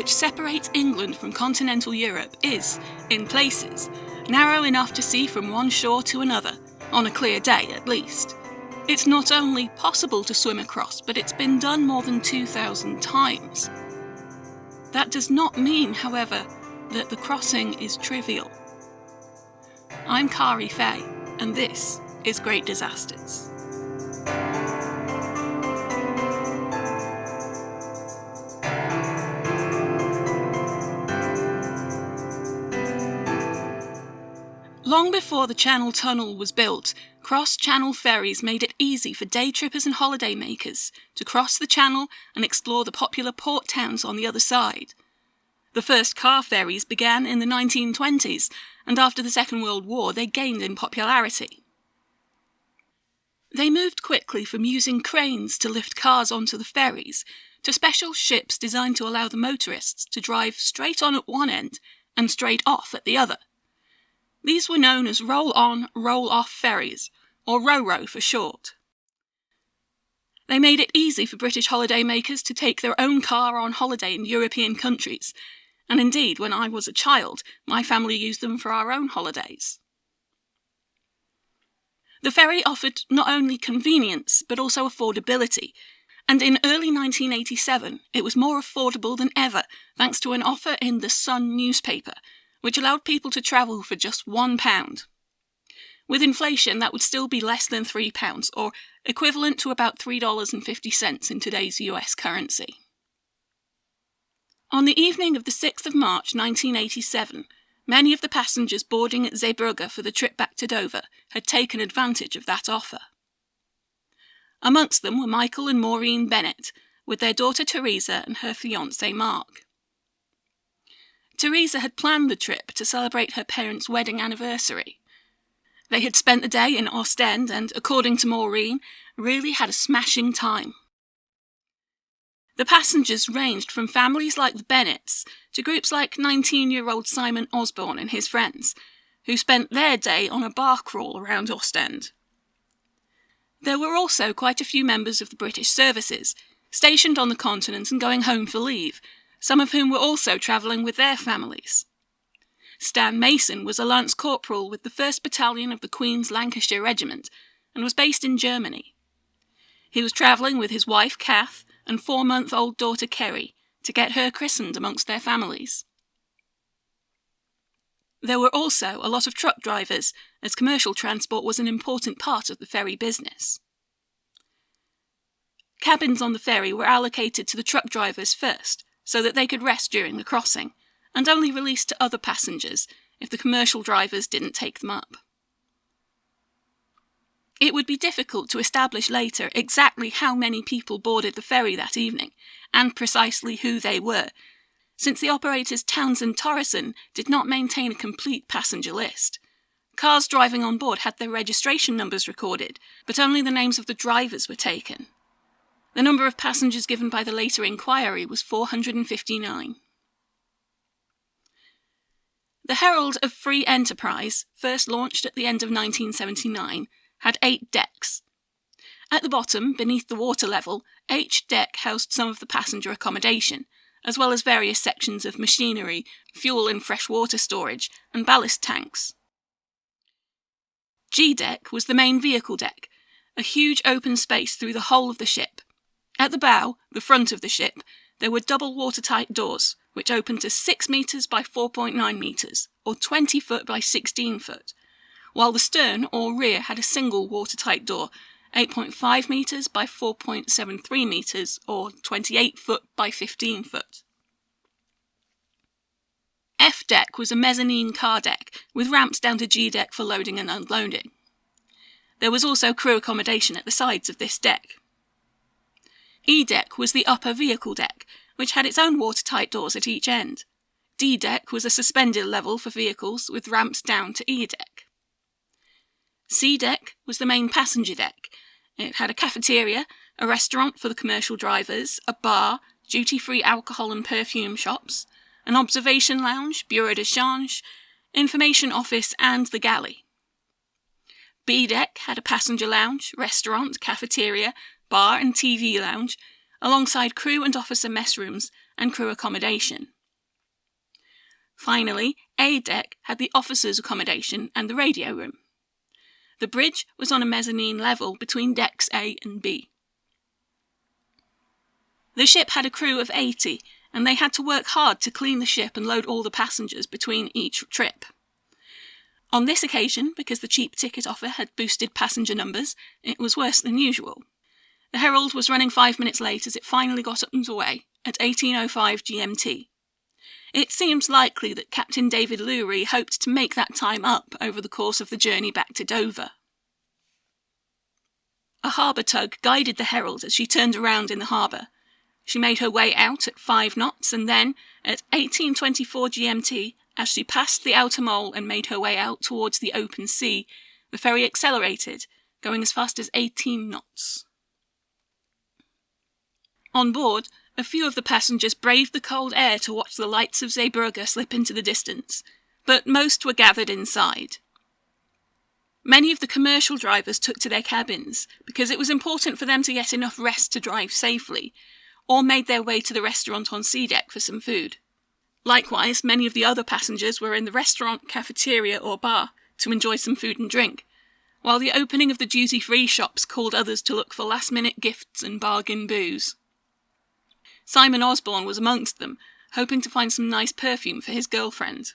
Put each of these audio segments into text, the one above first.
which separates England from continental Europe is, in places, narrow enough to see from one shore to another, on a clear day at least. It's not only possible to swim across, but it's been done more than 2,000 times. That does not mean, however, that the crossing is trivial. I'm Kari Fay, and this is Great Disasters. Long before the Channel Tunnel was built, cross-channel ferries made it easy for day trippers and holiday makers to cross the channel and explore the popular port towns on the other side. The first car ferries began in the 1920s, and after the Second World War they gained in popularity. They moved quickly from using cranes to lift cars onto the ferries to special ships designed to allow the motorists to drive straight on at one end and straight off at the other. These were known as roll-on, roll-off ferries, or RoRo for short. They made it easy for British holidaymakers to take their own car on holiday in European countries, and indeed, when I was a child, my family used them for our own holidays. The ferry offered not only convenience, but also affordability, and in early 1987 it was more affordable than ever thanks to an offer in the Sun newspaper which allowed people to travel for just £1. With inflation, that would still be less than £3, or equivalent to about $3.50 in today's US currency. On the evening of the 6th of March 1987, many of the passengers boarding at Zeebrugge for the trip back to Dover had taken advantage of that offer. Amongst them were Michael and Maureen Bennett, with their daughter Teresa and her fiance Mark. Teresa had planned the trip to celebrate her parents' wedding anniversary. They had spent the day in Ostend and, according to Maureen, really had a smashing time. The passengers ranged from families like the Bennetts to groups like 19 year old Simon Osborne and his friends, who spent their day on a bar crawl around Ostend. There were also quite a few members of the British services, stationed on the continent and going home for leave, some of whom were also travelling with their families. Stan Mason was a lance corporal with the 1st Battalion of the Queen's Lancashire Regiment and was based in Germany. He was travelling with his wife Kath and four month old daughter Kerry to get her christened amongst their families. There were also a lot of truck drivers, as commercial transport was an important part of the ferry business. Cabins on the ferry were allocated to the truck drivers first, so that they could rest during the crossing, and only released to other passengers if the commercial drivers didn't take them up. It would be difficult to establish later exactly how many people boarded the ferry that evening, and precisely who they were, since the operators Townsend Thoresen did not maintain a complete passenger list. Cars driving on board had their registration numbers recorded, but only the names of the drivers were taken. The number of passengers given by the later inquiry was 459. The Herald of Free Enterprise, first launched at the end of 1979, had eight decks. At the bottom, beneath the water level, each deck housed some of the passenger accommodation, as well as various sections of machinery, fuel and freshwater storage, and ballast tanks. G deck was the main vehicle deck, a huge open space through the whole of the ship, at the bow, the front of the ship, there were double watertight doors, which opened to 6 metres by 4.9 metres, or 20 foot by 16 foot, while the stern or rear had a single watertight door, 8.5 metres by 4.73 metres, or 28 foot by 15 foot. F deck was a mezzanine car deck, with ramps down to G deck for loading and unloading. There was also crew accommodation at the sides of this deck. E deck was the upper vehicle deck, which had its own watertight doors at each end. D deck was a suspended level for vehicles with ramps down to E deck. C deck was the main passenger deck. It had a cafeteria, a restaurant for the commercial drivers, a bar, duty free alcohol and perfume shops, an observation lounge, bureau de change, information office, and the galley. B deck had a passenger lounge, restaurant, cafeteria, bar and TV lounge, alongside crew and officer mess rooms and crew accommodation. Finally, A deck had the officers' accommodation and the radio room. The bridge was on a mezzanine level between decks A and B. The ship had a crew of 80, and they had to work hard to clean the ship and load all the passengers between each trip. On this occasion, because the cheap ticket offer had boosted passenger numbers, it was worse than usual. The Herald was running five minutes late as it finally got underway at 1805 GMT. It seems likely that Captain David Lewry hoped to make that time up over the course of the journey back to Dover. A harbour tug guided the Herald as she turned around in the harbour. She made her way out at five knots, and then, at 1824 GMT, as she passed the outer mole and made her way out towards the open sea, the ferry accelerated, going as fast as 18 knots. On board, a few of the passengers braved the cold air to watch the lights of Zeebrugge slip into the distance, but most were gathered inside. Many of the commercial drivers took to their cabins because it was important for them to get enough rest to drive safely, or made their way to the restaurant on C deck for some food. Likewise, many of the other passengers were in the restaurant, cafeteria, or bar to enjoy some food and drink, while the opening of the duty free shops called others to look for last minute gifts and bargain booze. Simon Osborne was amongst them, hoping to find some nice perfume for his girlfriend.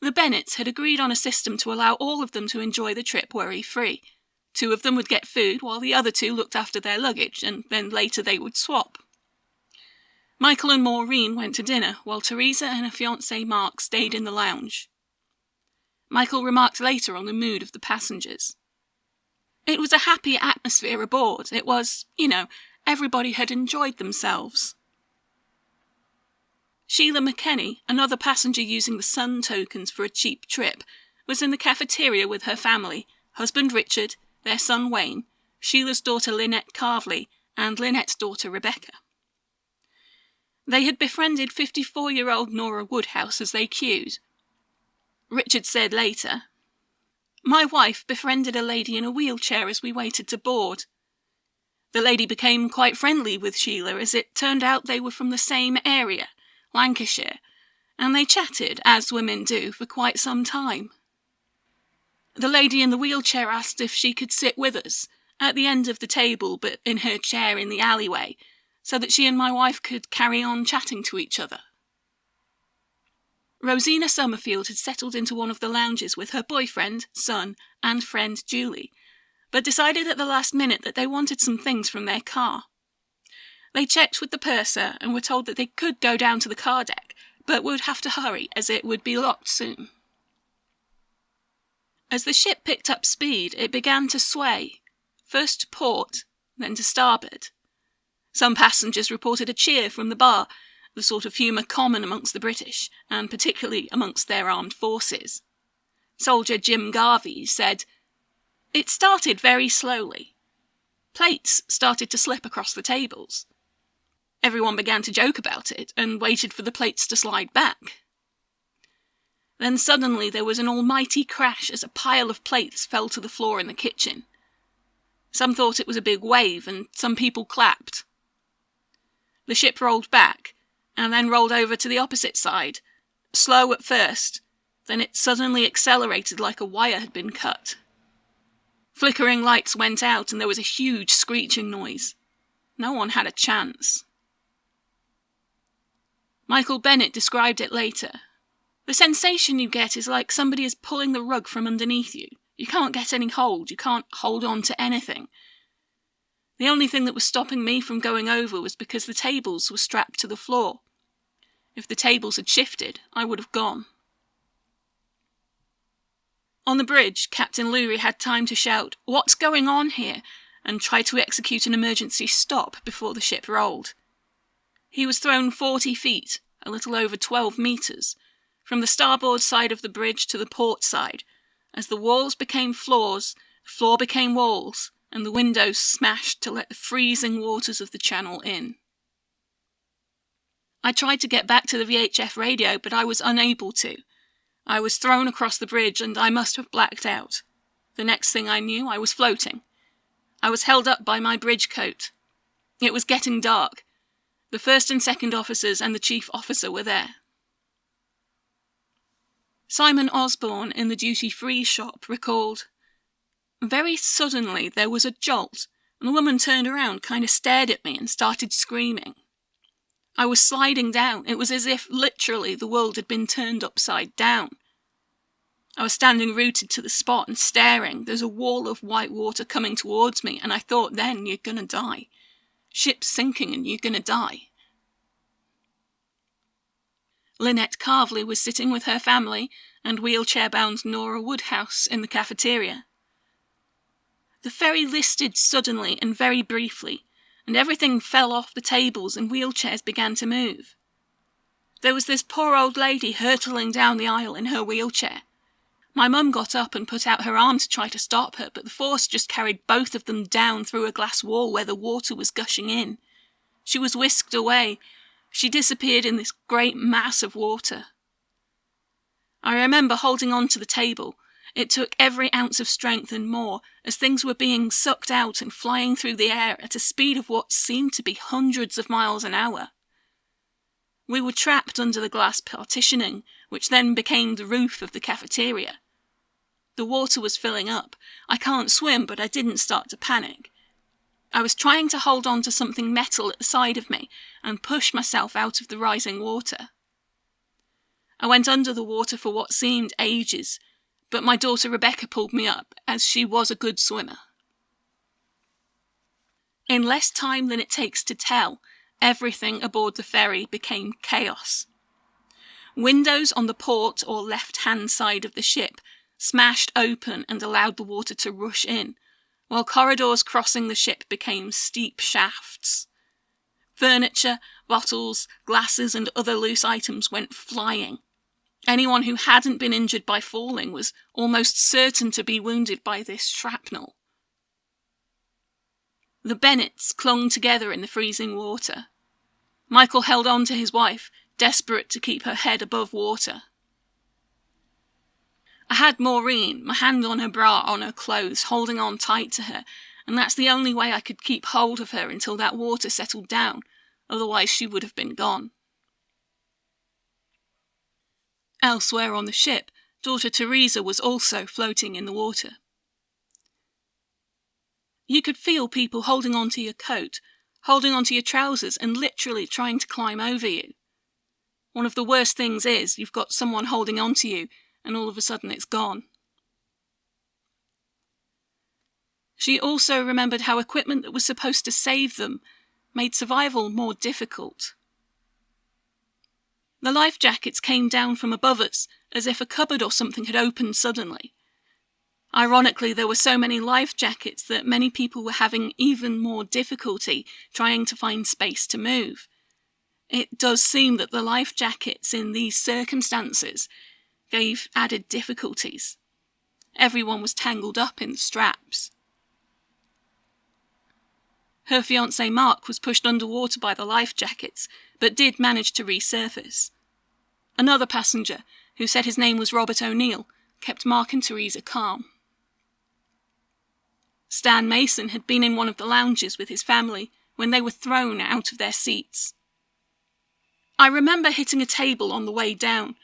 The Bennetts had agreed on a system to allow all of them to enjoy the trip worry free. Two of them would get food while the other two looked after their luggage, and then later they would swap. Michael and Maureen went to dinner, while Teresa and her fiance Mark stayed in the lounge. Michael remarked later on the mood of the passengers. It was a happy atmosphere aboard. It was, you know, everybody had enjoyed themselves. Sheila McKenney, another passenger using the Sun tokens for a cheap trip, was in the cafeteria with her family husband Richard, their son Wayne, Sheila's daughter Lynette Carvley, and Lynette's daughter Rebecca. They had befriended 54 year old Nora Woodhouse as they queued. Richard said later, My wife befriended a lady in a wheelchair as we waited to board. The lady became quite friendly with Sheila as it turned out they were from the same area, Lancashire, and they chatted, as women do, for quite some time. The lady in the wheelchair asked if she could sit with us, at the end of the table, but in her chair in the alleyway, so that she and my wife could carry on chatting to each other. Rosina Summerfield had settled into one of the lounges with her boyfriend, son, and friend Julie, but decided at the last minute that they wanted some things from their car. They checked with the purser and were told that they could go down to the car deck, but would have to hurry as it would be locked soon. As the ship picked up speed, it began to sway, first to port, then to starboard. Some passengers reported a cheer from the bar, the sort of humour common amongst the British, and particularly amongst their armed forces. Soldier Jim Garvey said, It started very slowly. Plates started to slip across the tables. Everyone began to joke about it and waited for the plates to slide back. Then suddenly there was an almighty crash as a pile of plates fell to the floor in the kitchen. Some thought it was a big wave, and some people clapped. The ship rolled back, and then rolled over to the opposite side, slow at first, then it suddenly accelerated like a wire had been cut. Flickering lights went out, and there was a huge screeching noise. No one had a chance. Michael Bennett described it later. The sensation you get is like somebody is pulling the rug from underneath you. You can't get any hold, you can't hold on to anything. The only thing that was stopping me from going over was because the tables were strapped to the floor. If the tables had shifted, I would have gone. On the bridge, Captain Lewry had time to shout, What's going on here? and try to execute an emergency stop before the ship rolled. He was thrown 40 feet, a little over 12 metres, from the starboard side of the bridge to the port side. As the walls became floors, the floor became walls, and the windows smashed to let the freezing waters of the channel in. I tried to get back to the VHF radio, but I was unable to. I was thrown across the bridge and I must have blacked out. The next thing I knew, I was floating. I was held up by my bridge coat. It was getting dark. The first and second officers and the chief officer were there. Simon Osborne in the duty free shop recalled Very suddenly there was a jolt, and the woman turned around, kind of stared at me, and started screaming. I was sliding down. It was as if literally the world had been turned upside down. I was standing rooted to the spot and staring. There's a wall of white water coming towards me, and I thought then you're gonna die. Ship's sinking and you're gonna die. Lynette Carvley was sitting with her family and wheelchair bound Nora Woodhouse in the cafeteria. The ferry listed suddenly and very briefly, and everything fell off the tables and wheelchairs began to move. There was this poor old lady hurtling down the aisle in her wheelchair. My mum got up and put out her arm to try to stop her, but the force just carried both of them down through a glass wall where the water was gushing in. She was whisked away. She disappeared in this great mass of water. I remember holding on to the table, it took every ounce of strength and more, as things were being sucked out and flying through the air at a speed of what seemed to be hundreds of miles an hour. We were trapped under the glass partitioning, which then became the roof of the cafeteria. The water was filling up. I can't swim, but I didn't start to panic. I was trying to hold on to something metal at the side of me and push myself out of the rising water. I went under the water for what seemed ages, but my daughter Rebecca pulled me up, as she was a good swimmer. In less time than it takes to tell, everything aboard the ferry became chaos. Windows on the port or left hand side of the ship smashed open and allowed the water to rush in, while corridors crossing the ship became steep shafts. Furniture, bottles, glasses, and other loose items went flying, Anyone who hadn't been injured by falling was almost certain to be wounded by this shrapnel. The Bennetts clung together in the freezing water. Michael held on to his wife, desperate to keep her head above water. I had Maureen, my hand on her bra, on her clothes, holding on tight to her, and that's the only way I could keep hold of her until that water settled down, otherwise she would have been gone. Elsewhere on the ship, daughter Teresa was also floating in the water. You could feel people holding onto your coat, holding onto your trousers, and literally trying to climb over you. One of the worst things is you've got someone holding onto you, and all of a sudden it's gone. She also remembered how equipment that was supposed to save them made survival more difficult. The life jackets came down from above us, as if a cupboard or something had opened suddenly. Ironically, there were so many life jackets that many people were having even more difficulty trying to find space to move. It does seem that the life jackets in these circumstances gave added difficulties. Everyone was tangled up in straps. Her fiance Mark was pushed underwater by the life jackets, but did manage to resurface. Another passenger, who said his name was Robert O'Neill, kept Mark and Teresa calm. Stan Mason had been in one of the lounges with his family when they were thrown out of their seats. I remember hitting a table on the way down,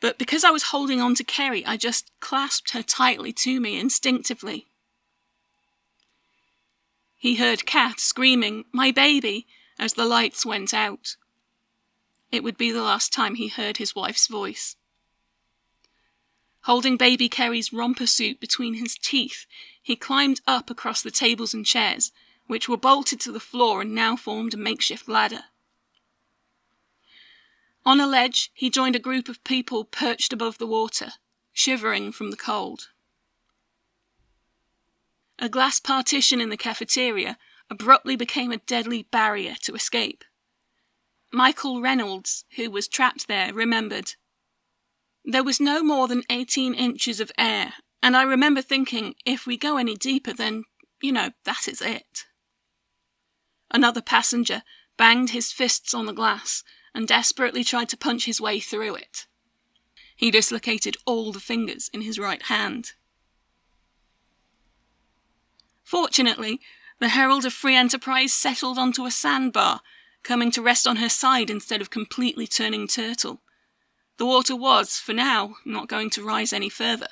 but because I was holding on to Kerry, I just clasped her tightly to me instinctively. He heard Kat screaming, My baby, as the lights went out. It would be the last time he heard his wife's voice. Holding baby Kerry's romper suit between his teeth, he climbed up across the tables and chairs, which were bolted to the floor and now formed a makeshift ladder. On a ledge, he joined a group of people perched above the water, shivering from the cold. A glass partition in the cafeteria abruptly became a deadly barrier to escape. Michael Reynolds, who was trapped there, remembered. There was no more than 18 inches of air, and I remember thinking, if we go any deeper, then, you know, that is it. Another passenger banged his fists on the glass and desperately tried to punch his way through it. He dislocated all the fingers in his right hand. Fortunately, the Herald of Free Enterprise settled onto a sandbar, coming to rest on her side instead of completely turning turtle. The water was, for now, not going to rise any further.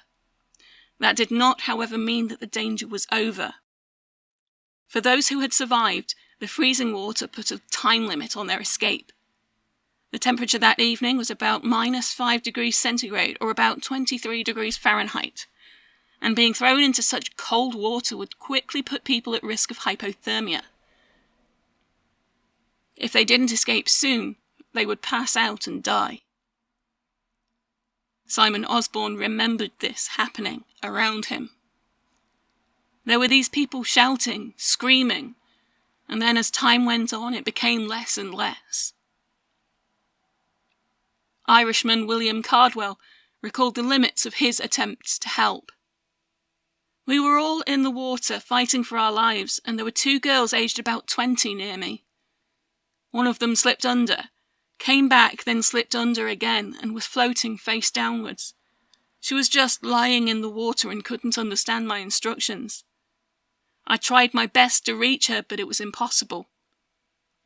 That did not, however, mean that the danger was over. For those who had survived, the freezing water put a time limit on their escape. The temperature that evening was about minus 5 degrees centigrade or about 23 degrees Fahrenheit, and being thrown into such cold water would quickly put people at risk of hypothermia. If they didn't escape soon, they would pass out and die. Simon Osborne remembered this happening around him. There were these people shouting, screaming, and then as time went on, it became less and less. Irishman William Cardwell recalled the limits of his attempts to help. We were all in the water fighting for our lives, and there were two girls aged about 20 near me. One of them slipped under, came back, then slipped under again, and was floating face downwards. She was just lying in the water and couldn't understand my instructions. I tried my best to reach her, but it was impossible.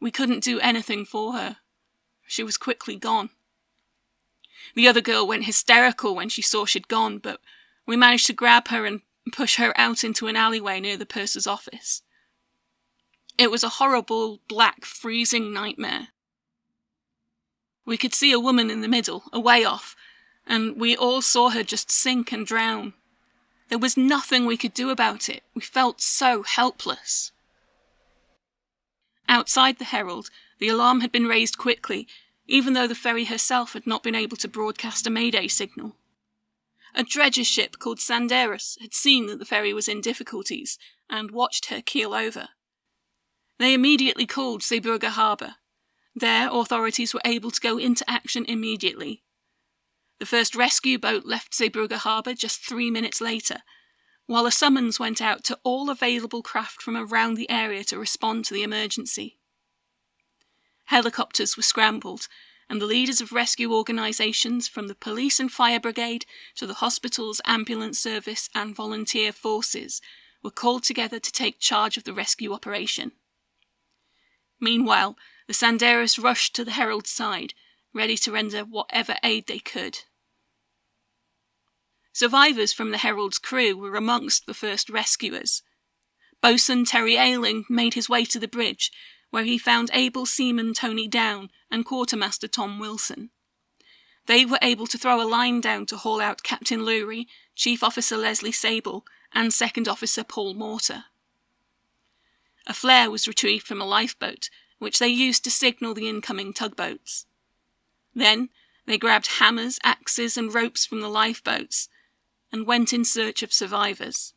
We couldn't do anything for her. She was quickly gone. The other girl went hysterical when she saw she'd gone, but we managed to grab her and push her out into an alleyway near the purser's office. It was a horrible, black, freezing nightmare. We could see a woman in the middle, away off, and we all saw her just sink and drown. There was nothing we could do about it. We felt so helpless. Outside the Herald, the alarm had been raised quickly, even though the ferry herself had not been able to broadcast a mayday signal. A dredger ship called Sanderus had seen that the ferry was in difficulties and watched her keel over. They immediately called Zeebrugge Harbour, there, authorities were able to go into action immediately. The first rescue boat left Zeebrugge harbour just three minutes later, while a summons went out to all available craft from around the area to respond to the emergency. Helicopters were scrambled, and the leaders of rescue organisations from the police and fire brigade to the hospitals, ambulance service, and volunteer forces were called together to take charge of the rescue operation. Meanwhile, the Sanderus rushed to the Herald's side, ready to render whatever aid they could. Survivors from the Herald's crew were amongst the first rescuers. Boatswain Terry Ayling made his way to the bridge, where he found able seaman Tony Down and quartermaster Tom Wilson. They were able to throw a line down to haul out Captain Lewry, Chief Officer Leslie Sabel, and Second Officer Paul Morter. A flare was retrieved from a lifeboat which they used to signal the incoming tugboats. Then they grabbed hammers, axes, and ropes from the lifeboats and went in search of survivors.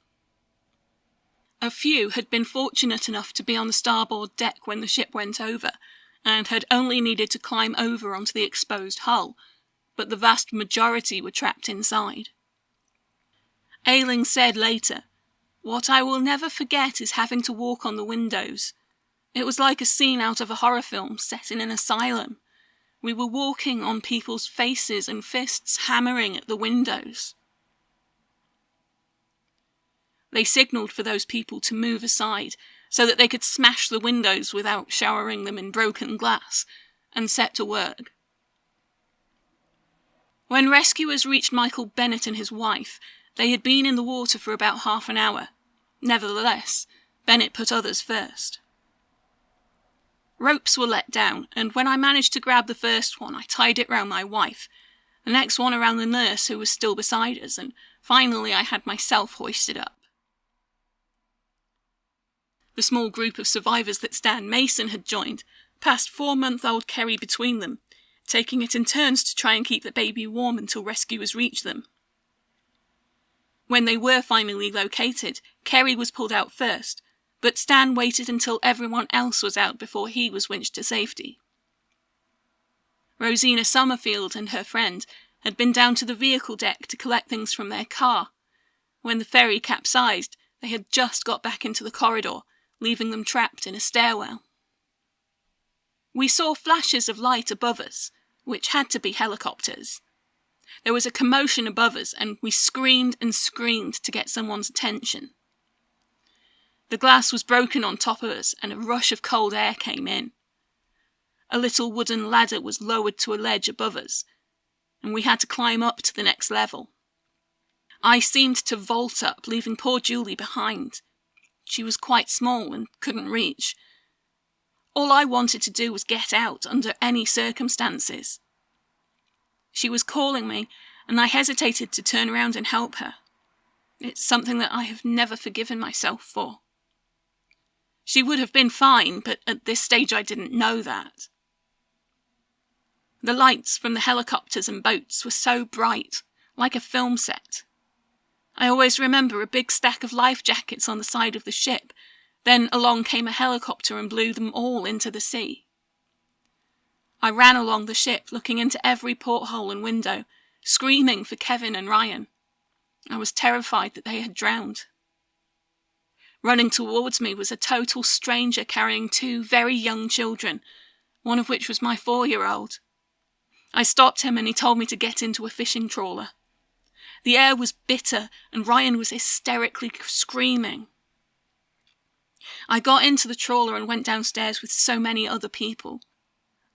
A few had been fortunate enough to be on the starboard deck when the ship went over, and had only needed to climb over onto the exposed hull, but the vast majority were trapped inside. Ayling said later, What I will never forget is having to walk on the windows, it was like a scene out of a horror film set in an asylum. We were walking on people's faces and fists hammering at the windows. They signalled for those people to move aside so that they could smash the windows without showering them in broken glass, and set to work. When rescuers reached Michael Bennett and his wife, they had been in the water for about half an hour. Nevertheless, Bennett put others first. Ropes were let down, and when I managed to grab the first one, I tied it round my wife, the next one around the nurse who was still beside us, and finally I had myself hoisted up. The small group of survivors that Stan Mason had joined passed four month old Kerry between them, taking it in turns to try and keep the baby warm until rescuers reached them. When they were finally located, Kerry was pulled out first, but Stan waited until everyone else was out before he was winched to safety. Rosina Summerfield and her friend had been down to the vehicle deck to collect things from their car. When the ferry capsized, they had just got back into the corridor, leaving them trapped in a stairwell. We saw flashes of light above us, which had to be helicopters. There was a commotion above us, and we screamed and screamed to get someone's attention. The glass was broken on top of us, and a rush of cold air came in. a little wooden ladder was lowered to a ledge above us, and we had to climb up to the next level. I seemed to vault up, leaving poor Julie behind. She was quite small and couldn't reach. All I wanted to do was get out under any circumstances. She was calling me, and I hesitated to turn around and help her. It's something that I have never forgiven myself for. She would have been fine, but at this stage I didn't know that. The lights from the helicopters and boats were so bright, like a film set. I always remember a big stack of life jackets on the side of the ship, then along came a helicopter and blew them all into the sea. I ran along the ship, looking into every porthole and window, screaming for Kevin and Ryan. I was terrified that they had drowned. Running towards me was a total stranger carrying two very young children, one of which was my four year old. I stopped him and he told me to get into a fishing trawler. The air was bitter and Ryan was hysterically screaming. I got into the trawler and went downstairs with so many other people.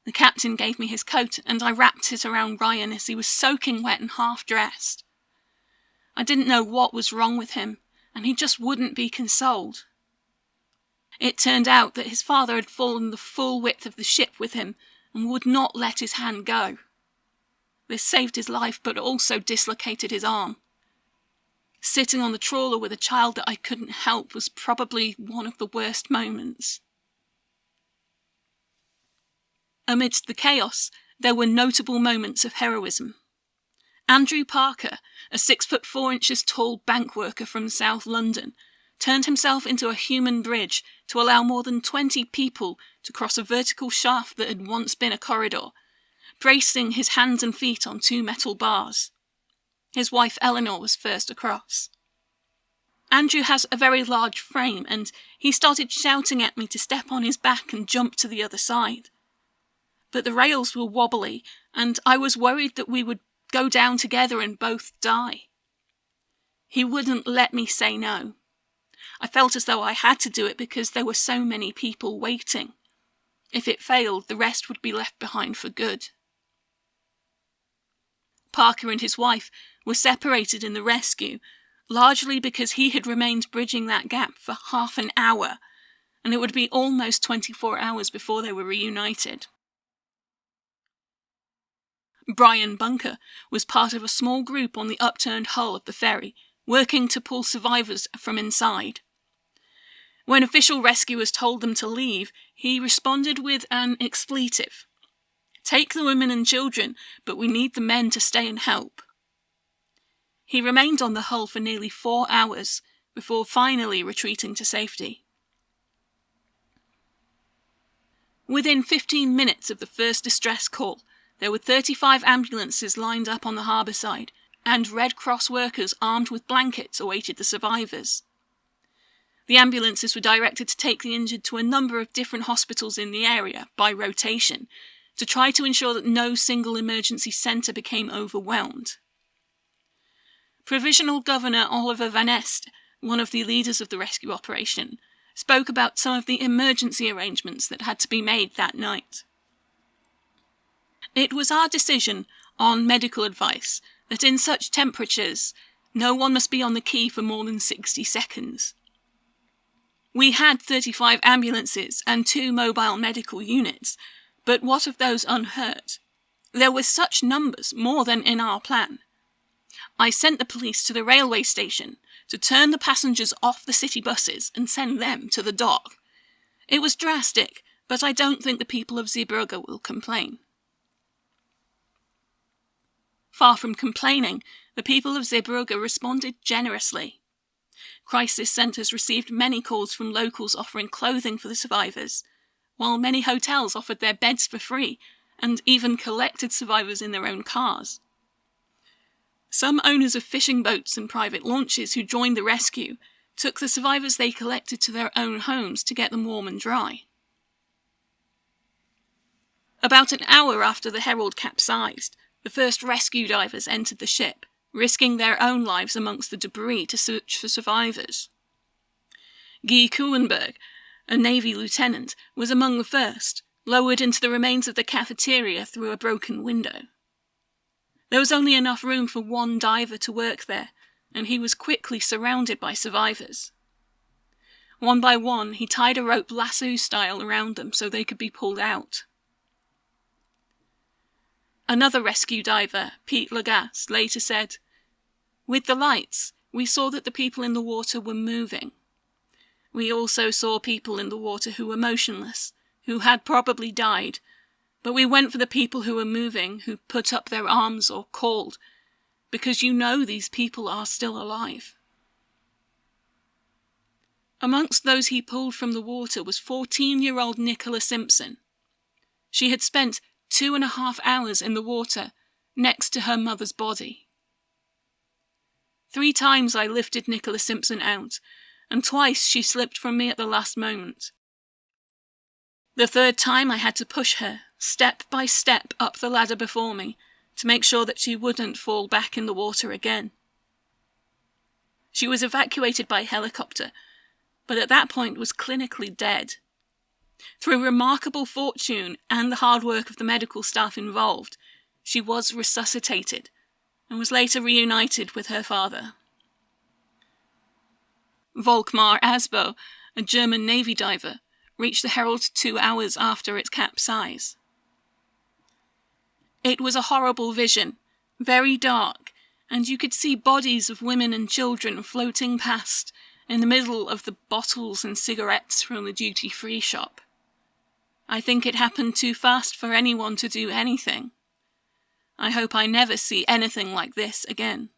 The captain gave me his coat and I wrapped it around Ryan as he was soaking wet and half dressed. I didn't know what was wrong with him, and he just wouldn't be consoled. It turned out that his father had fallen the full width of the ship with him and would not let his hand go. This saved his life but also dislocated his arm. Sitting on the trawler with a child that I couldn't help was probably one of the worst moments. Amidst the chaos, there were notable moments of heroism. Andrew Parker, a six foot four inches tall bank worker from South London, turned himself into a human bridge to allow more than 20 people to cross a vertical shaft that had once been a corridor, bracing his hands and feet on two metal bars. His wife Eleanor was first across. Andrew has a very large frame, and he started shouting at me to step on his back and jump to the other side. But the rails were wobbly, and I was worried that we would go down together and both die. He wouldn't let me say no. I felt as though I had to do it because there were so many people waiting. If it failed, the rest would be left behind for good. Parker and his wife were separated in the rescue, largely because he had remained bridging that gap for half an hour, and it would be almost 24 hours before they were reunited. Brian Bunker was part of a small group on the upturned hull of the ferry, working to pull survivors from inside. When official rescuers told them to leave, he responded with an expletive. Take the women and children, but we need the men to stay and help. He remained on the hull for nearly four hours before finally retreating to safety. Within 15 minutes of the first distress call, there were 35 ambulances lined up on the harbour side, and Red Cross workers armed with blankets awaited the survivors. The ambulances were directed to take the injured to a number of different hospitals in the area by rotation to try to ensure that no single emergency centre became overwhelmed. Provisional Governor Oliver Vanneste, one of the leaders of the rescue operation, spoke about some of the emergency arrangements that had to be made that night. It was our decision, on medical advice, that in such temperatures, no one must be on the quay for more than 60 seconds. We had 35 ambulances and two mobile medical units, but what of those unhurt? There were such numbers, more than in our plan. I sent the police to the railway station to turn the passengers off the city buses and send them to the dock. It was drastic, but I don't think the people of Zeebrugge will complain. Far from complaining, the people of Zeebrugge responded generously. Crisis centres received many calls from locals offering clothing for the survivors, while many hotels offered their beds for free and even collected survivors in their own cars. Some owners of fishing boats and private launches who joined the rescue took the survivors they collected to their own homes to get them warm and dry. About an hour after the Herald capsized, the first rescue divers entered the ship, risking their own lives amongst the debris to search for survivors. Guy Kuenberg, a Navy lieutenant, was among the first, lowered into the remains of the cafeteria through a broken window. There was only enough room for one diver to work there, and he was quickly surrounded by survivors. One by one, he tied a rope lasso style around them so they could be pulled out. Another rescue diver, Pete Lagasse, later said, With the lights, we saw that the people in the water were moving. We also saw people in the water who were motionless, who had probably died, but we went for the people who were moving, who put up their arms or called, because you know these people are still alive. Amongst those he pulled from the water was 14 year old Nicola Simpson. She had spent two and a half hours in the water next to her mother's body. Three times I lifted Nicola Simpson out, and twice she slipped from me at the last moment. The third time I had to push her, step by step, up the ladder before me to make sure that she wouldn't fall back in the water again. She was evacuated by helicopter, but at that point was clinically dead. Through remarkable fortune and the hard work of the medical staff involved, she was resuscitated and was later reunited with her father. Volkmar Asbo, a German Navy diver, reached the Herald two hours after its capsize. It was a horrible vision, very dark, and you could see bodies of women and children floating past in the middle of the bottles and cigarettes from the duty free shop. I think it happened too fast for anyone to do anything. I hope I never see anything like this again.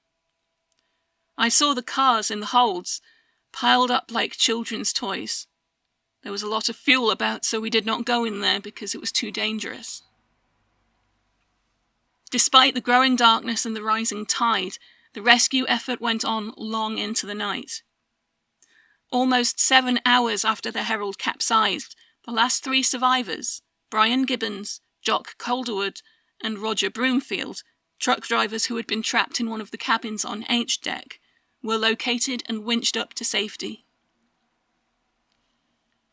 I saw the cars in the holds, piled up like children's toys. There was a lot of fuel about, so we did not go in there because it was too dangerous. Despite the growing darkness and the rising tide, the rescue effort went on long into the night. Almost seven hours after the Herald capsized, the last three survivors, Brian Gibbons, Jock Calderwood, and Roger Broomfield, truck drivers who had been trapped in one of the cabins on H deck, were located and winched up to safety.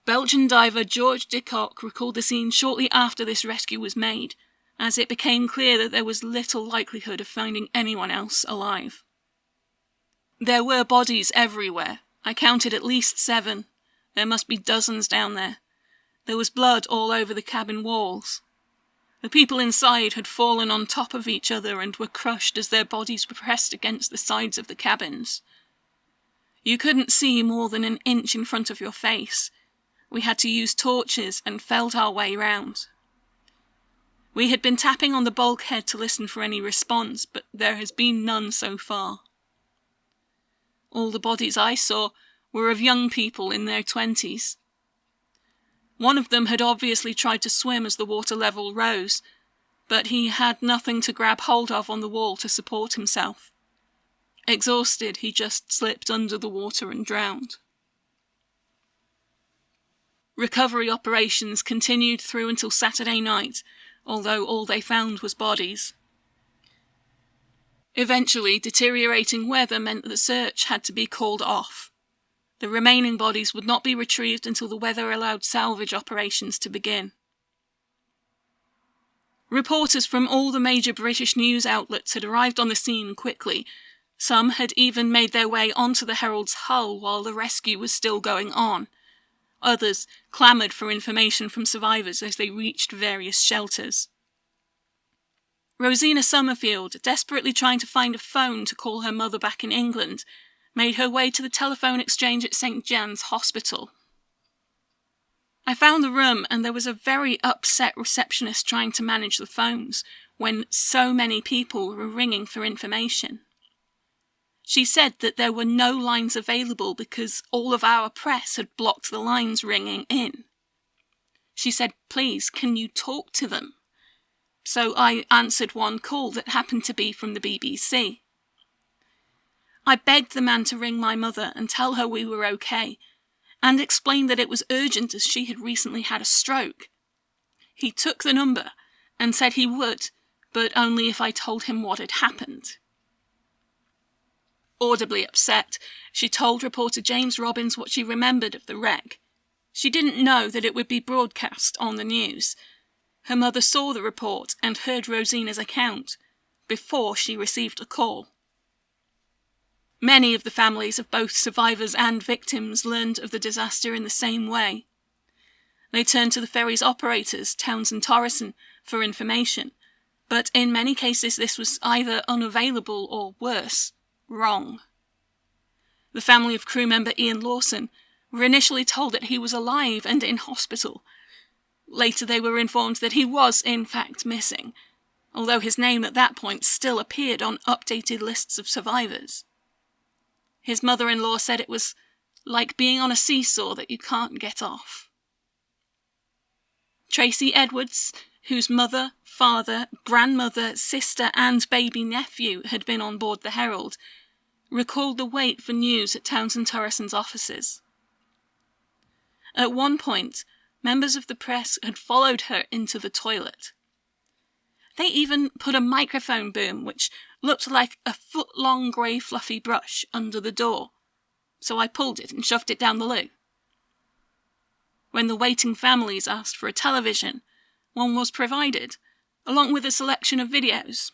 Belgian diver George de Kock recalled the scene shortly after this rescue was made, as it became clear that there was little likelihood of finding anyone else alive. There were bodies everywhere. I counted at least seven. There must be dozens down there. There was blood all over the cabin walls. The people inside had fallen on top of each other and were crushed as their bodies were pressed against the sides of the cabins. You couldn't see more than an inch in front of your face. We had to use torches and felt our way round. We had been tapping on the bulkhead to listen for any response, but there has been none so far. All the bodies I saw were of young people in their twenties. One of them had obviously tried to swim as the water level rose, but he had nothing to grab hold of on the wall to support himself. Exhausted, he just slipped under the water and drowned. Recovery operations continued through until Saturday night, although all they found was bodies. Eventually, deteriorating weather meant that the search had to be called off. The remaining bodies would not be retrieved until the weather allowed salvage operations to begin. Reporters from all the major British news outlets had arrived on the scene quickly. Some had even made their way onto the Herald's hull while the rescue was still going on. Others clamoured for information from survivors as they reached various shelters. Rosina Summerfield, desperately trying to find a phone to call her mother back in England, made her way to the telephone exchange at St. Jan's Hospital. I found the room, and there was a very upset receptionist trying to manage the phones when so many people were ringing for information. She said that there were no lines available because all of our press had blocked the lines ringing in. She said, Please, can you talk to them? So I answered one call that happened to be from the BBC. I begged the man to ring my mother and tell her we were okay, and explained that it was urgent as she had recently had a stroke. He took the number and said he would, but only if I told him what had happened. Audibly upset, she told reporter James Robbins what she remembered of the wreck. She didn't know that it would be broadcast on the news. Her mother saw the report and heard Rosina's account before she received a call. Many of the families of both survivors and victims learned of the disaster in the same way. They turned to the ferry's operators, Townsend Thoresen, for information, but in many cases this was either unavailable or worse, wrong. The family of crew member Ian Lawson were initially told that he was alive and in hospital. Later they were informed that he was in fact missing, although his name at that point still appeared on updated lists of survivors. His mother in law said it was like being on a seesaw that you can't get off. Tracy Edwards, whose mother, father, grandmother, sister, and baby nephew had been on board the Herald, recalled the wait for news at Townsend Thoresen's offices. At one point, members of the press had followed her into the toilet. They even put a microphone boom, which looked like a foot long grey fluffy brush, under the door, so I pulled it and shoved it down the loo. When the waiting families asked for a television, one was provided, along with a selection of videos.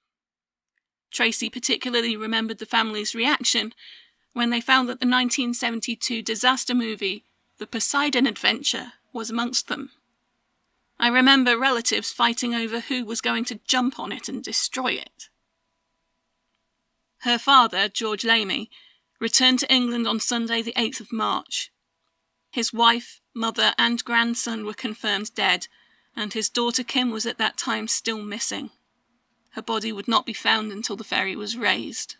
Tracy particularly remembered the family's reaction when they found that the 1972 disaster movie, The Poseidon Adventure, was amongst them. I remember relatives fighting over who was going to jump on it and destroy it. Her father, George Lamy, returned to England on Sunday, the 8th of March. His wife, mother, and grandson were confirmed dead, and his daughter Kim was at that time still missing. Her body would not be found until the ferry was raised.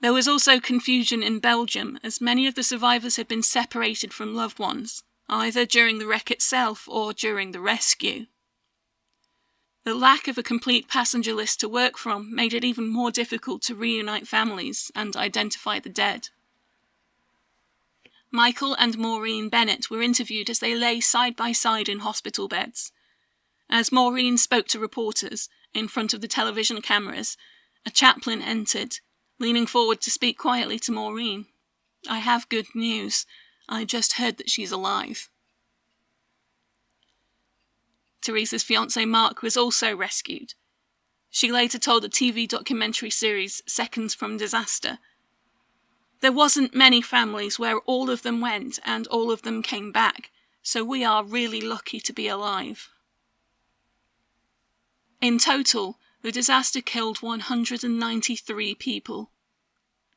There was also confusion in Belgium, as many of the survivors had been separated from loved ones either during the wreck itself or during the rescue. The lack of a complete passenger list to work from made it even more difficult to reunite families and identify the dead. Michael and Maureen Bennett were interviewed as they lay side by side in hospital beds. As Maureen spoke to reporters in front of the television cameras, a chaplain entered, leaning forward to speak quietly to Maureen. I have good news. I just heard that she's alive. Teresa's fiance Mark was also rescued. She later told the TV documentary series Seconds from Disaster. There wasn't many families where all of them went and all of them came back, so we are really lucky to be alive. In total, the disaster killed 193 people.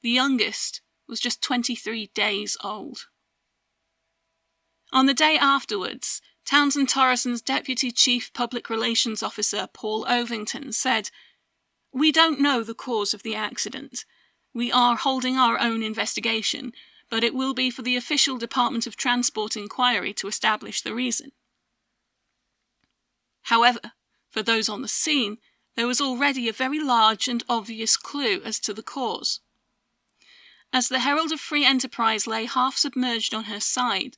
The youngest was just 23 days old. On the day afterwards, Townsend Thoresen's Deputy Chief Public Relations Officer, Paul Ovington, said, We don't know the cause of the accident. We are holding our own investigation, but it will be for the official Department of Transport inquiry to establish the reason. However, for those on the scene, there was already a very large and obvious clue as to the cause. As the Herald of Free Enterprise lay half submerged on her side,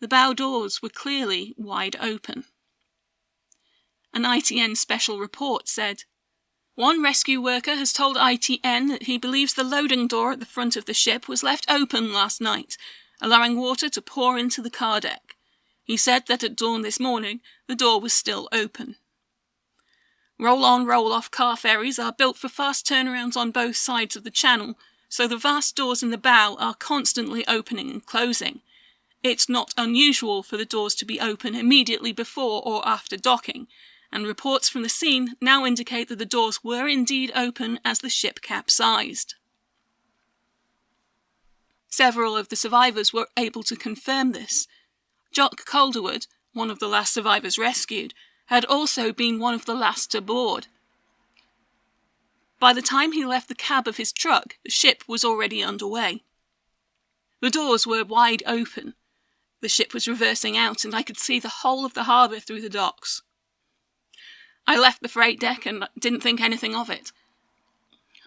the bow doors were clearly wide open. An ITN special report said, one rescue worker has told ITN that he believes the loading door at the front of the ship was left open last night, allowing water to pour into the car deck. He said that at dawn this morning the door was still open. Roll on, roll off car ferries are built for fast turnarounds on both sides of the channel, so the vast doors in the bow are constantly opening and closing, it's not unusual for the doors to be open immediately before or after docking, and reports from the scene now indicate that the doors were indeed open as the ship capsized. Several of the survivors were able to confirm this. Jock Calderwood, one of the last survivors rescued, had also been one of the last to board. By the time he left the cab of his truck, the ship was already underway. The doors were wide open, the ship was reversing out, and I could see the whole of the harbour through the docks. I left the freight deck and didn't think anything of it.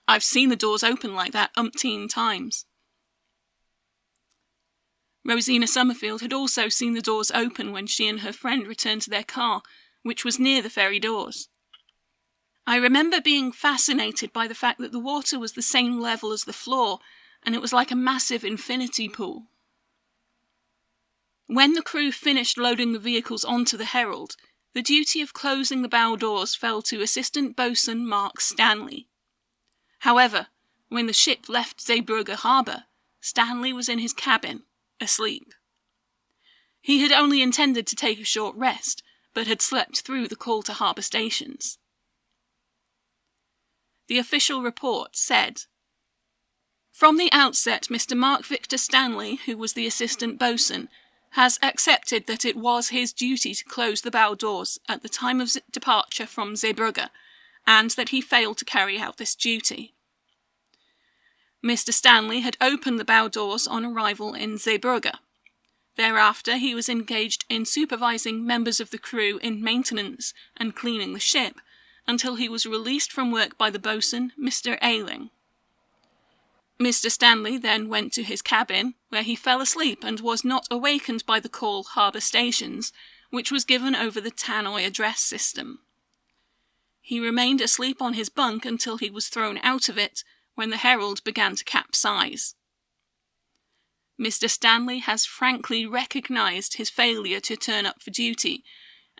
I've seen the doors open like that umpteen times. Rosina Summerfield had also seen the doors open when she and her friend returned to their car, which was near the ferry doors. I remember being fascinated by the fact that the water was the same level as the floor, and it was like a massive infinity pool. When the crew finished loading the vehicles onto the Herald, the duty of closing the bow doors fell to Assistant Boatswain Mark Stanley. However, when the ship left Zeebrugge harbour, Stanley was in his cabin, asleep. He had only intended to take a short rest, but had slept through the call to harbour stations. The official report said From the outset, Mr. Mark Victor Stanley, who was the assistant boatswain, has accepted that it was his duty to close the bow doors at the time of departure from Zeebrugge, and that he failed to carry out this duty. Mr. Stanley had opened the bow doors on arrival in Zeebrugge. Thereafter, he was engaged in supervising members of the crew in maintenance and cleaning the ship until he was released from work by the boatswain, Mr. Ayling. Mr. Stanley then went to his cabin, where he fell asleep and was not awakened by the call harbour stations, which was given over the tannoy address system. He remained asleep on his bunk until he was thrown out of it when the Herald began to capsize. Mr. Stanley has frankly recognised his failure to turn up for duty,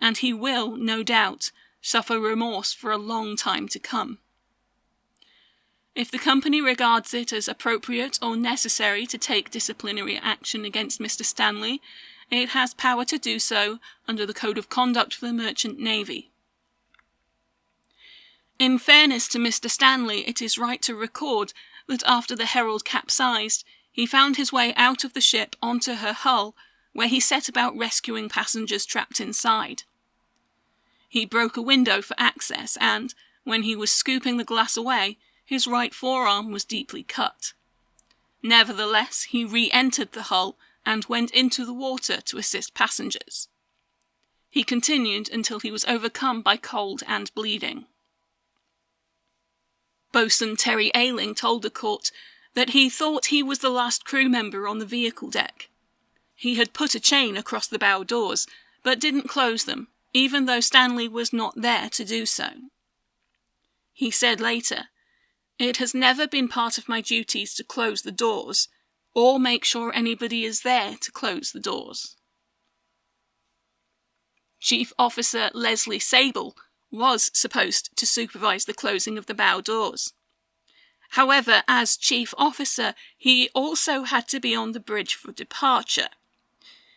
and he will, no doubt, suffer remorse for a long time to come. If the company regards it as appropriate or necessary to take disciplinary action against Mr. Stanley, it has power to do so under the Code of Conduct for the Merchant Navy. In fairness to Mr. Stanley, it is right to record that after the Herald capsized, he found his way out of the ship onto her hull, where he set about rescuing passengers trapped inside. He broke a window for access, and, when he was scooping the glass away, his right forearm was deeply cut. Nevertheless, he re entered the hull and went into the water to assist passengers. He continued until he was overcome by cold and bleeding. Boatswain Terry Ayling told the court that he thought he was the last crew member on the vehicle deck. He had put a chain across the bow doors, but didn't close them, even though Stanley was not there to do so. He said later, It has never been part of my duties to close the doors, or make sure anybody is there to close the doors. Chief Officer Leslie Sabel was supposed to supervise the closing of the bow doors. However, as chief officer, he also had to be on the bridge for departure.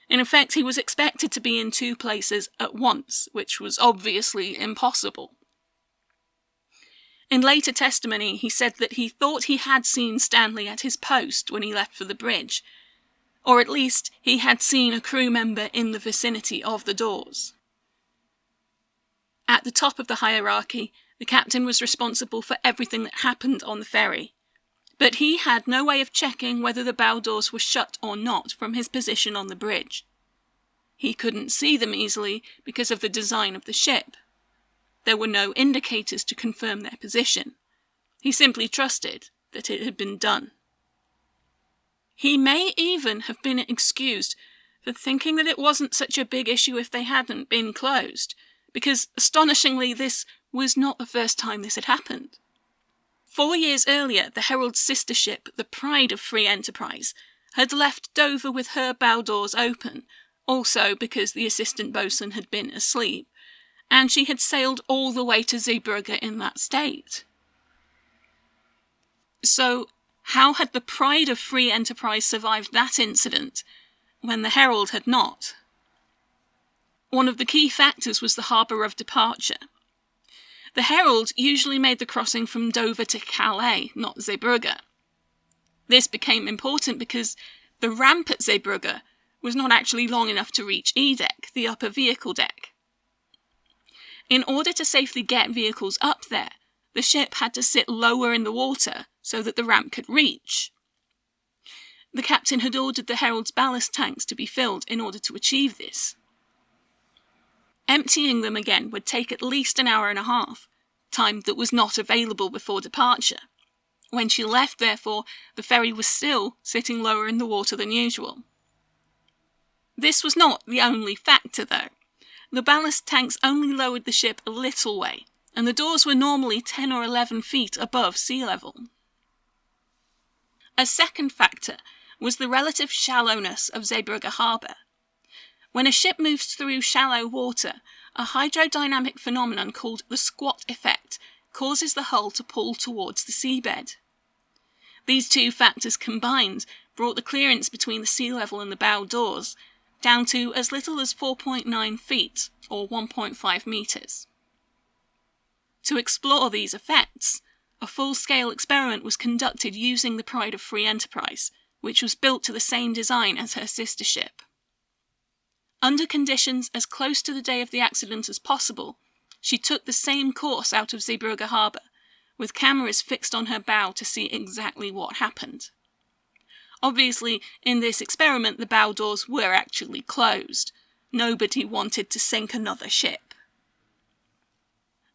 In effect, he was expected to be in two places at once, which was obviously impossible. In later testimony, he said that he thought he had seen Stanley at his post when he left for the bridge, or at least he had seen a crew member in the vicinity of the doors. At the top of the hierarchy, the captain was responsible for everything that happened on the ferry. But he had no way of checking whether the bow doors were shut or not from his position on the bridge. He couldn't see them easily because of the design of the ship. There were no indicators to confirm their position. He simply trusted that it had been done. He may even have been excused for thinking that it wasn't such a big issue if they hadn't been closed, because astonishingly, this was not the first time this had happened. Four years earlier, the Herald's sister ship, the Pride of Free Enterprise, had left Dover with her bow doors open, also because the assistant boatswain had been asleep, and she had sailed all the way to Zeebrugge in that state. So, how had the Pride of Free Enterprise survived that incident when the Herald had not? One of the key factors was the harbour of departure. The Herald usually made the crossing from Dover to Calais, not Zeebrugge. This became important because the ramp at Zeebrugge was not actually long enough to reach E deck, the upper vehicle deck. In order to safely get vehicles up there, the ship had to sit lower in the water so that the ramp could reach. The captain had ordered the Herald's ballast tanks to be filled in order to achieve this. Emptying them again would take at least an hour and a half, time that was not available before departure. When she left, therefore, the ferry was still sitting lower in the water than usual. This was not the only factor, though. The ballast tanks only lowered the ship a little way, and the doors were normally 10 or 11 feet above sea level. A second factor was the relative shallowness of Zeebrugge harbour. When a ship moves through shallow water, a hydrodynamic phenomenon called the squat effect causes the hull to pull towards the seabed. These two factors combined brought the clearance between the sea level and the bow doors down to as little as 4.9 feet, or 1.5 metres. To explore these effects, a full-scale experiment was conducted using the Pride of Free Enterprise, which was built to the same design as her sister ship. Under conditions as close to the day of the accident as possible, she took the same course out of Zeebrugge harbour, with cameras fixed on her bow to see exactly what happened. Obviously, in this experiment, the bow doors were actually closed. Nobody wanted to sink another ship.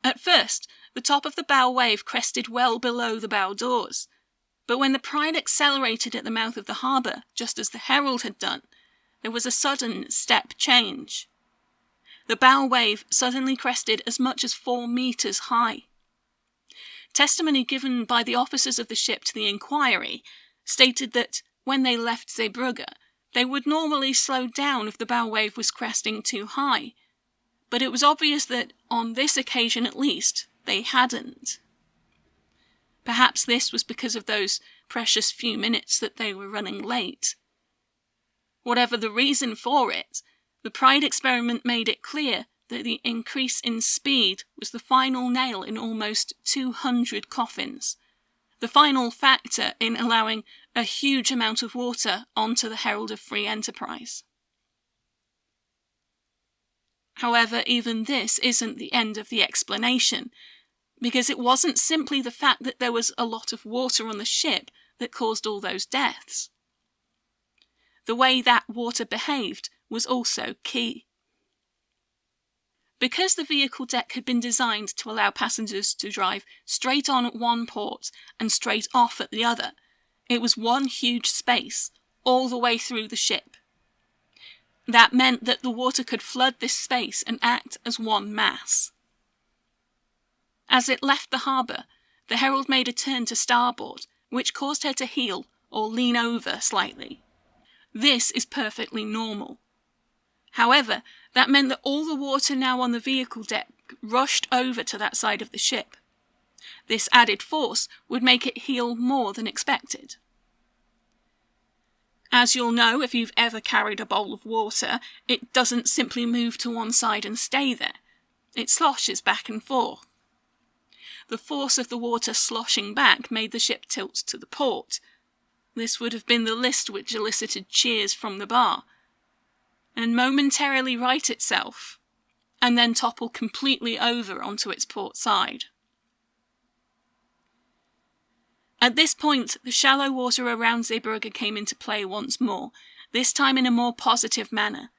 At first, the top of the bow wave crested well below the bow doors, but when the Pride accelerated at the mouth of the harbour, just as the Herald had done, there was a sudden step change. The bow wave suddenly crested as much as four metres high. Testimony given by the officers of the ship to the inquiry stated that when they left Zeebrugge, they would normally slow down if the bow wave was cresting too high, but it was obvious that, on this occasion at least, they hadn't. Perhaps this was because of those precious few minutes that they were running late. Whatever the reason for it, the Pride experiment made it clear that the increase in speed was the final nail in almost 200 coffins, the final factor in allowing a huge amount of water onto the Herald of Free Enterprise. However, even this isn't the end of the explanation, because it wasn't simply the fact that there was a lot of water on the ship that caused all those deaths. The way that water behaved was also key. Because the vehicle deck had been designed to allow passengers to drive straight on at one port and straight off at the other, it was one huge space all the way through the ship. That meant that the water could flood this space and act as one mass. As it left the harbour, the Herald made a turn to starboard, which caused her to heel or lean over slightly. This is perfectly normal. However, that meant that all the water now on the vehicle deck rushed over to that side of the ship. This added force would make it heel more than expected. As you'll know if you've ever carried a bowl of water, it doesn't simply move to one side and stay there. It sloshes back and forth. The force of the water sloshing back made the ship tilt to the port. This would have been the list which elicited cheers from the bar. And momentarily right itself, and then topple completely over onto its port side. At this point, the shallow water around Zeebrugge came into play once more, this time in a more positive manner,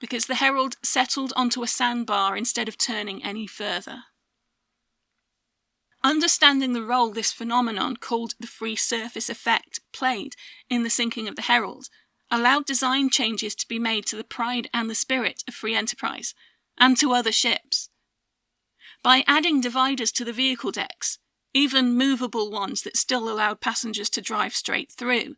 because the Herald settled onto a sandbar instead of turning any further. Understanding the role this phenomenon, called the free surface effect, played in the sinking of the Herald, allowed design changes to be made to the pride and the spirit of free enterprise, and to other ships. By adding dividers to the vehicle decks, even movable ones that still allowed passengers to drive straight through,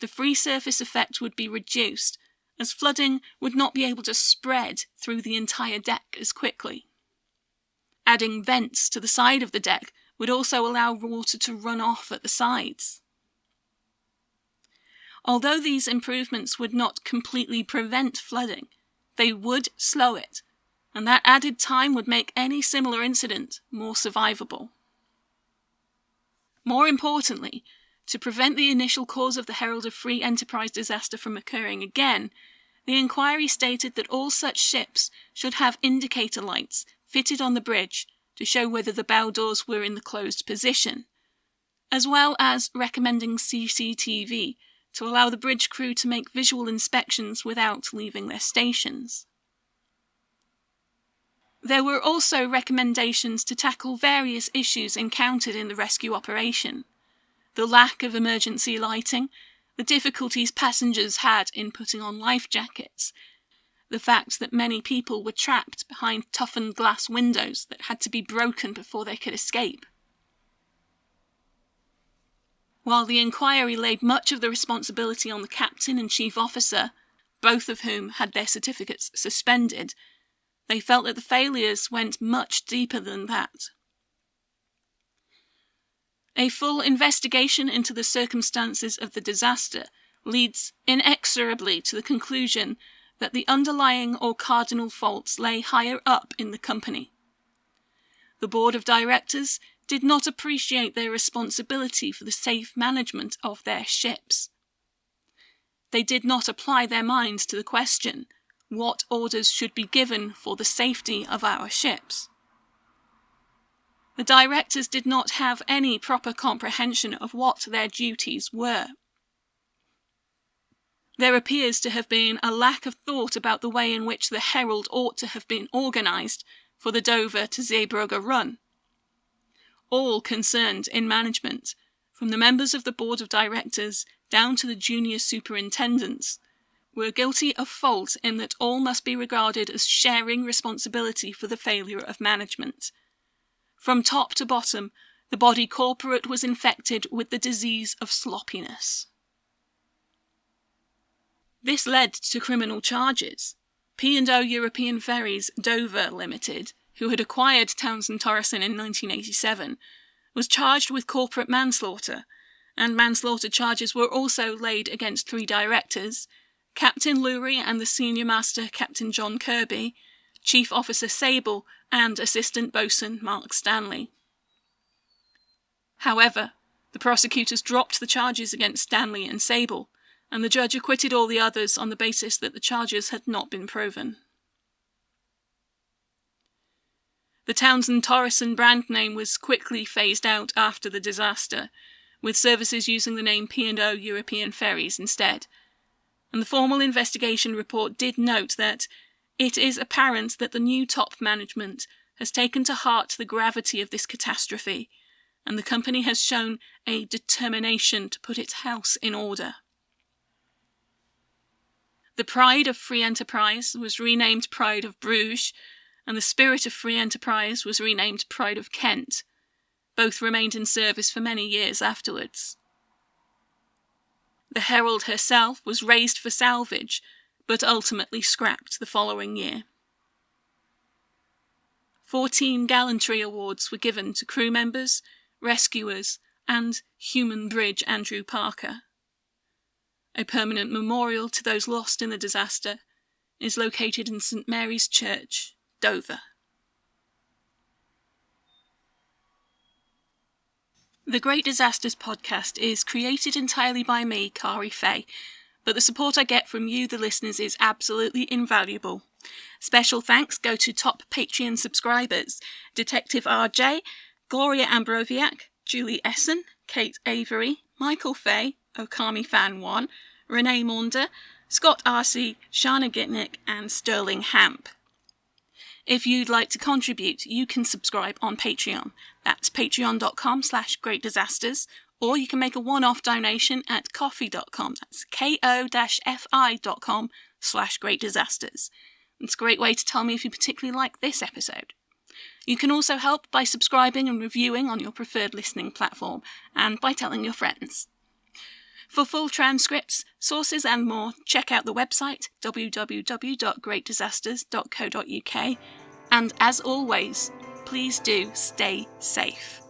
the free surface effect would be reduced, as flooding would not be able to spread through the entire deck as quickly. Adding vents to the side of the deck would also allow water to run off at the sides. Although these improvements would not completely prevent flooding, they would slow it, and that added time would make any similar incident more survivable. More importantly, to prevent the initial cause of the Herald of Free Enterprise disaster from occurring again, the inquiry stated that all such ships should have indicator lights fitted on the bridge to show whether the bow doors were in the closed position, as well as recommending CCTV to allow the bridge crew to make visual inspections without leaving their stations. There were also recommendations to tackle various issues encountered in the rescue operation. The lack of emergency lighting, the difficulties passengers had in putting on life jackets, the fact that many people were trapped behind toughened glass windows that had to be broken before they could escape. While the inquiry laid much of the responsibility on the captain and chief officer, both of whom had their certificates suspended, they felt that the failures went much deeper than that. A full investigation into the circumstances of the disaster leads inexorably to the conclusion that the underlying or cardinal faults lay higher up in the company. The board of directors did not appreciate their responsibility for the safe management of their ships. They did not apply their minds to the question what orders should be given for the safety of our ships. The directors did not have any proper comprehension of what their duties were. There appears to have been a lack of thought about the way in which the Herald ought to have been organised for the Dover to Zeebrugge run. All concerned in management, from the members of the board of directors down to the junior superintendents, were guilty of fault in that all must be regarded as sharing responsibility for the failure of management. From top to bottom, the body corporate was infected with the disease of sloppiness. This led to criminal charges. P&O European Ferries Dover Limited, who had acquired Townsend Thoresen in 1987, was charged with corporate manslaughter, and manslaughter charges were also laid against three directors, Captain Lewry and the senior master Captain John Kirby, Chief Officer Sabel, and Assistant Boatswain Mark Stanley. However, the prosecutors dropped the charges against Stanley and Sabel, and the judge acquitted all the others on the basis that the charges had not been proven. The Townsend Thoresen brand name was quickly phased out after the disaster, with services using the name P&O European Ferries instead. And the formal investigation report did note that it is apparent that the new top management has taken to heart the gravity of this catastrophe, and the company has shown a determination to put its house in order. The pride of free enterprise was renamed Pride of Bruges, and the spirit of free enterprise was renamed Pride of Kent. Both remained in service for many years afterwards. The Herald herself was raised for salvage, but ultimately scrapped the following year. Fourteen gallantry awards were given to crew members, rescuers, and Human Bridge Andrew Parker. A permanent memorial to those lost in the disaster is located in St Mary's Church, Dover. The Great Disasters podcast is created entirely by me, Kari Fay, but the support I get from you, the listeners, is absolutely invaluable. Special thanks go to top Patreon subscribers Detective RJ, Gloria Ambroviak, Julie Essen, Kate Avery, Michael Fay, Okami Fan 1, Renee Maunder, Scott Arcey, Shana Gitnick, and Sterling Hamp. If you'd like to contribute, you can subscribe on Patreon. That's patreon.com slash greatdisasters, or you can make a one-off donation at ko-fi.com. That's ko-fi.com slash greatdisasters. It's a great way to tell me if you particularly like this episode. You can also help by subscribing and reviewing on your preferred listening platform, and by telling your friends. For full transcripts, sources, and more, check out the website www.greatdisasters.co.uk. And as always, please do stay safe.